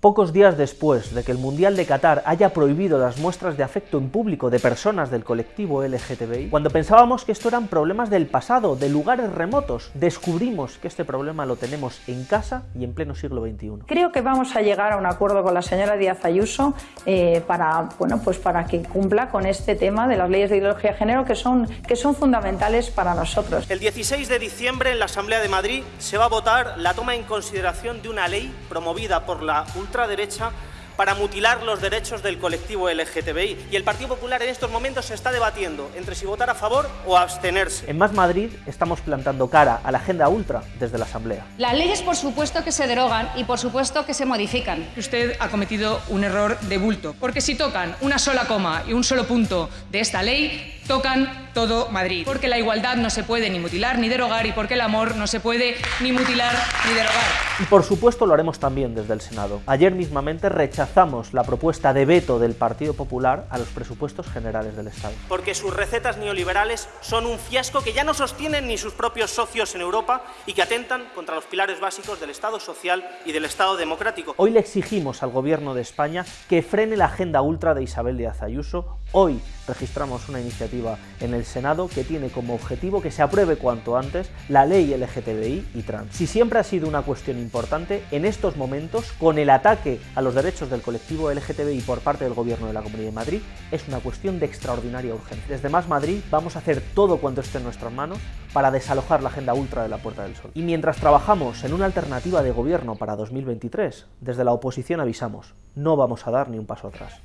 Pocos días después de que el Mundial de Qatar haya prohibido las muestras de afecto en público de personas del colectivo LGTBI, cuando pensábamos que esto eran problemas del pasado, de lugares remotos, descubrimos que este problema lo tenemos en casa y en pleno siglo XXI. Creo que vamos a llegar a un acuerdo con la señora Díaz Ayuso eh, para, bueno, pues para que cumpla con este tema de las leyes de ideología de género que son, que son fundamentales para nosotros. El 16 de diciembre en la Asamblea de Madrid se va a votar la toma en consideración de una ley promovida por la ultraderecha para mutilar los derechos del colectivo LGTBI. Y el Partido Popular en estos momentos se está debatiendo entre si votar a favor o abstenerse. En Más Madrid estamos plantando cara a la agenda ultra desde la Asamblea. Las leyes por supuesto que se derogan y por supuesto que se modifican. Usted ha cometido un error de bulto, porque si tocan una sola coma y un solo punto de esta ley, tocan todo Madrid. Porque la igualdad no se puede ni mutilar ni derogar y porque el amor no se puede ni mutilar ni derogar. Y por supuesto lo haremos también desde el Senado. Ayer mismamente rechazamos la propuesta de veto del Partido Popular a los presupuestos generales del Estado. Porque sus recetas neoliberales son un fiasco que ya no sostienen ni sus propios socios en Europa y que atentan contra los pilares básicos del Estado social y del Estado democrático. Hoy le exigimos al Gobierno de España que frene la agenda ultra de Isabel Díaz Ayuso. Hoy registramos una iniciativa en el Senado que tiene como objetivo que se apruebe cuanto antes la ley LGTBI y trans. Si siempre ha sido una cuestión importante, en estos momentos, con el ataque a los derechos del colectivo LGTBI por parte del Gobierno de la Comunidad de Madrid, es una cuestión de extraordinaria urgencia. Desde Más Madrid vamos a hacer todo cuanto esté en nuestras manos para desalojar la agenda ultra de la Puerta del Sol. Y mientras trabajamos en una alternativa de gobierno para 2023, desde la oposición avisamos, no vamos a dar ni un paso atrás.